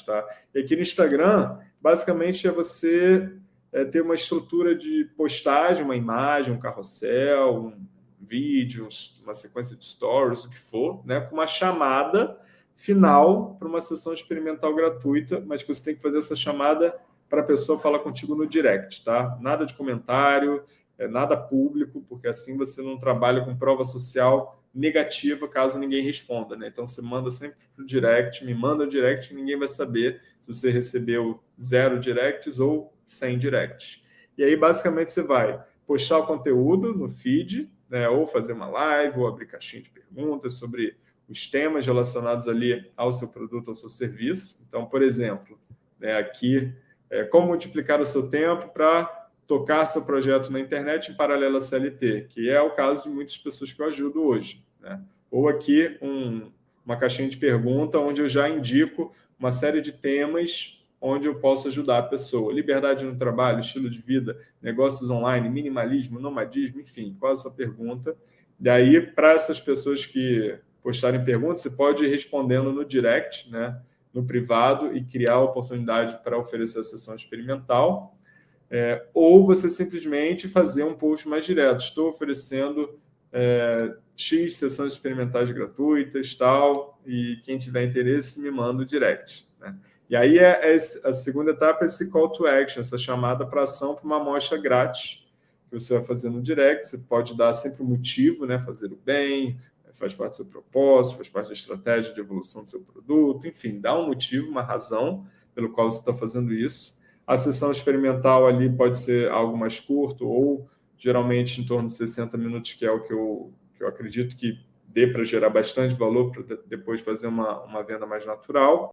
Tá? E aqui no Instagram, basicamente, é você é, ter uma estrutura de postagem, uma imagem, um carrossel, um vídeo, uma sequência de stories, o que for, né, com uma chamada final para uma sessão experimental gratuita, mas que você tem que fazer essa chamada para a pessoa falar contigo no direct, tá? Nada de comentário, nada público, porque assim você não trabalha com prova social negativa caso ninguém responda, né? Então você manda sempre para o direct, me manda o direct, ninguém vai saber se você recebeu zero directs ou 100 directs. E aí, basicamente, você vai postar o conteúdo no feed, né, ou fazer uma live, ou abrir caixinha de perguntas sobre os temas relacionados ali ao seu produto, ao seu serviço. Então, por exemplo, né, aqui, é, como multiplicar o seu tempo para tocar seu projeto na internet em paralelo à CLT, que é o caso de muitas pessoas que eu ajudo hoje. Né? Ou aqui um, uma caixinha de pergunta onde eu já indico uma série de temas onde eu posso ajudar a pessoa. Liberdade no trabalho, estilo de vida, negócios online, minimalismo, nomadismo, enfim, qual a sua pergunta? E aí, para essas pessoas que postarem perguntas, você pode ir respondendo no direct, né, no privado, e criar oportunidade para oferecer a sessão experimental. É, ou você simplesmente fazer um post mais direto. Estou oferecendo é, X sessões experimentais gratuitas, tal, e quem tiver interesse me manda o direct. Né? E aí é, é, a segunda etapa é esse call to action, essa chamada para ação para uma amostra grátis que você vai fazer no direct. Você pode dar sempre um motivo, né? fazer o bem, faz parte do seu propósito, faz parte da estratégia de evolução do seu produto, enfim, dá um motivo, uma razão pelo qual você está fazendo isso. A sessão experimental ali pode ser algo mais curto ou geralmente em torno de 60 minutos, que é o que eu, que eu acredito que dê para gerar bastante valor para depois fazer uma, uma venda mais natural.